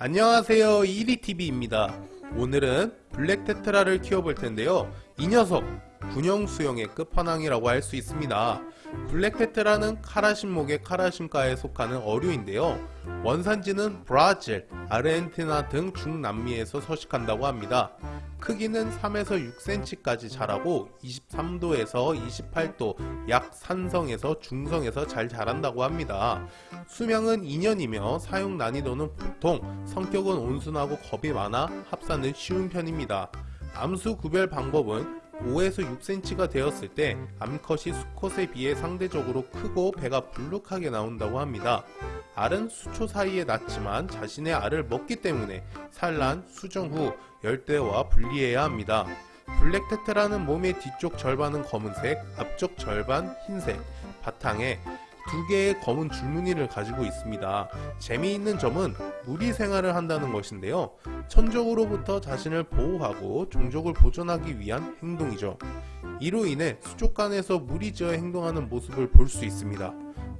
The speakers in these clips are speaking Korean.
안녕하세요. 이리TV입니다. 오늘은 블랙테트라를 키워볼 텐데요. 이 녀석 군용 수영의 끝판왕이라고 할 수 있습니다 블랙테트라는 카라신목의 카라신과에 속하는 어류인데요 원산지는 브라질, 아르헨티나 등 중남미에서 서식한다고 합니다 크기는 3에서 6cm까지 자라고 23도에서 28도 약 산성에서 중성에서 잘 자란다고 합니다. 수명은 2년이며 사용 난이도는 보통 성격은 온순하고 겁이 많아 합사는 쉬운 편입니다. 암수 구별 방법은 5에서 6cm가 되었을 때 암컷이 수컷에 비해 상대적으로 크고 배가 불룩하게 나온다고 합니다. 알은 수초 사이에 낳지만 자신의 알을 먹기 때문에 산란, 수정 후 열대와 분리해야 합니다. 블랙테트라는 몸의 뒤쪽 절반은 검은색, 앞쪽 절반 흰색, 바탕에 두 개의 검은 줄무늬를 가지고 있습니다. 재미있는 점은 무리 생활을 한다는 것인데요. 천적으로부터 자신을 보호하고 종족을 보존하기 위한 행동이죠. 이로 인해 수족관에서 무리지어 행동하는 모습을 볼 수 있습니다.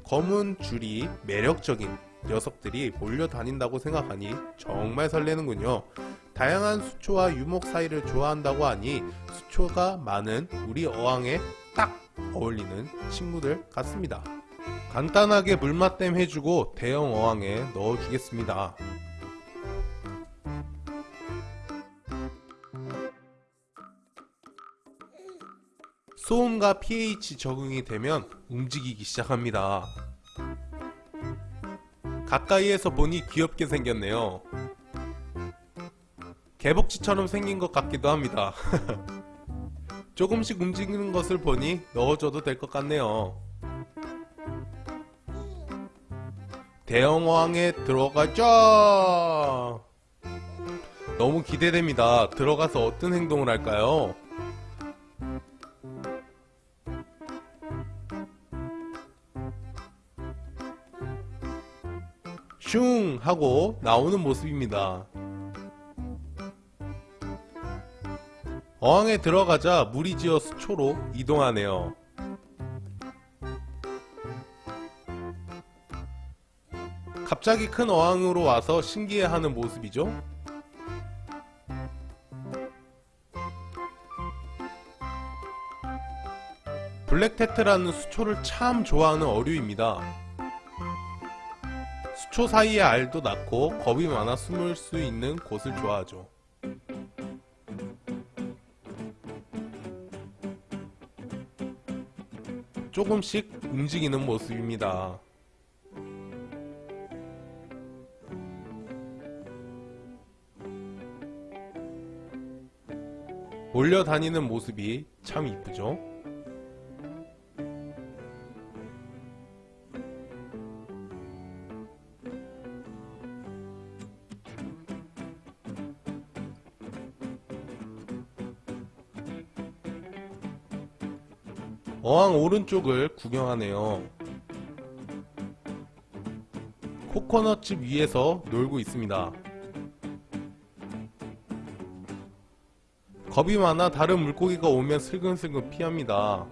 검은 줄이 매력적인 녀석들이 몰려다닌다고 생각하니 정말 설레는군요. 다양한 수초와 유목 사이를 좋아한다고 하니 수초가 많은 우리 어항에 딱 어울리는 친구들 같습니다. 간단하게 물맛댐 해주고 대형 어항에 넣어주겠습니다. 소음과 pH 적응이 되면 움직이기 시작합니다. 가까이에서 보니 귀엽게 생겼네요. 개복치처럼 생긴 것 같기도 합니다. 조금씩 움직이는 것을 보니 넣어줘도 될 것 같네요. 대형어항에 들어가죠! 너무 기대됩니다. 들어가서 어떤 행동을 할까요? 슝! 하고 나오는 모습입니다. 어항에 들어가자 무리지어 수초로 이동하네요. 갑자기 큰 어항으로 와서 신기해하는 모습이죠. 블랙테트라는 수초를 참 좋아하는 어류입니다. 수초 사이에 알도 낳고 겁이 많아 숨을 수 있는 곳을 좋아하죠. 조금씩 움직이는 모습입니다. 몰려다니는 모습이 참 이쁘죠? 어항 오른쪽을 구경하네요. 코코넛집 위에서 놀고 있습니다. 겁이 많아 다른 물고기가 오면 슬금슬금 피합니다.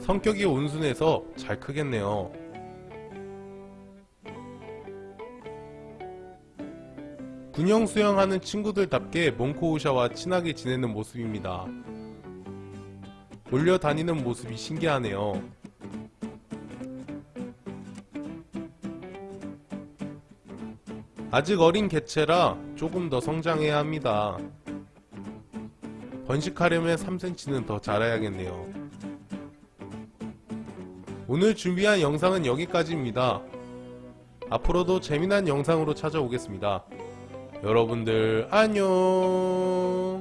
성격이 온순해서 잘 크겠네요. 군용 수영하는 친구들답게 몽코우샤와 친하게 지내는 모습입니다. 몰려 다니는 모습이 신기하네요. 아직 어린 개체라 조금 더 성장해야 합니다. 번식하려면 3cm는 더 자라야겠네요. 오늘 준비한 영상은 여기까지입니다. 앞으로도 재미난 영상으로 찾아오겠습니다. 여러분들 안녕